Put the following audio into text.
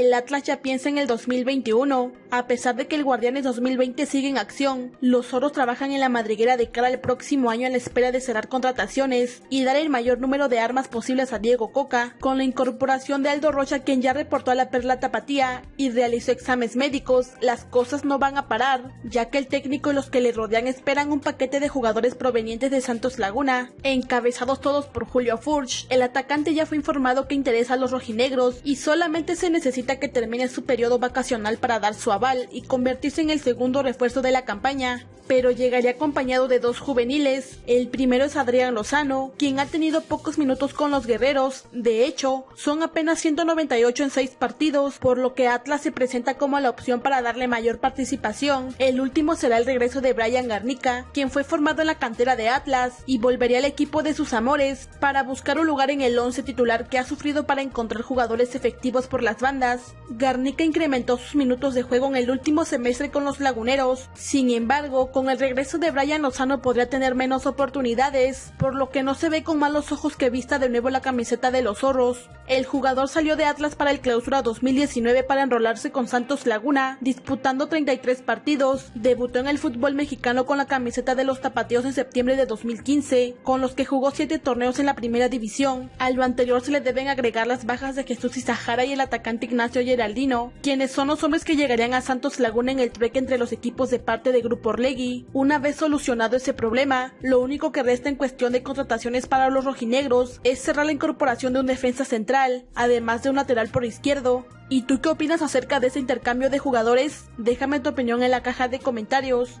el Atlas ya piensa en el 2021. A pesar de que el Guardianes 2020 sigue en acción, los Oros trabajan en la madriguera de cara al próximo año en la espera de cerrar contrataciones y dar el mayor número de armas posibles a Diego Coca, con la incorporación de Aldo Rocha quien ya reportó a la Perla Tapatía y realizó exámenes médicos, las cosas no van a parar, ya que el técnico y los que le rodean esperan un paquete de jugadores provenientes de Santos Laguna, encabezados todos por Julio Furch. El atacante ya fue informado que interesa a los rojinegros y solamente se necesita que termine su periodo vacacional para dar su y convertirse en el segundo refuerzo de la campaña, pero llegaría acompañado de dos juveniles. El primero es Adrián Lozano, quien ha tenido pocos minutos con los guerreros, de hecho, son apenas 198 en 6 partidos, por lo que Atlas se presenta como la opción para darle mayor participación. El último será el regreso de Brian Garnica, quien fue formado en la cantera de Atlas y volvería al equipo de sus amores para buscar un lugar en el 11 titular que ha sufrido para encontrar jugadores efectivos por las bandas. Garnica incrementó sus minutos de juego en el último semestre con los laguneros, sin embargo, con el regreso de Brian Lozano podría tener menos oportunidades, por lo que no se ve con malos ojos que vista de nuevo la camiseta de los zorros. El jugador salió de Atlas para el clausura 2019 para enrolarse con Santos Laguna, disputando 33 partidos, debutó en el fútbol mexicano con la camiseta de los tapateos en septiembre de 2015, con los que jugó 7 torneos en la primera división. A lo anterior se le deben agregar las bajas de Jesús Izahara y el atacante Ignacio Geraldino, quienes son los hombres que llegarían a Santos Laguna en el trueque entre los equipos de parte de Grupo Orlegui. Una vez solucionado ese problema, lo único que resta en cuestión de contrataciones para los rojinegros es cerrar la incorporación de un defensa central, además de un lateral por izquierdo. ¿Y tú qué opinas acerca de ese intercambio de jugadores? Déjame tu opinión en la caja de comentarios.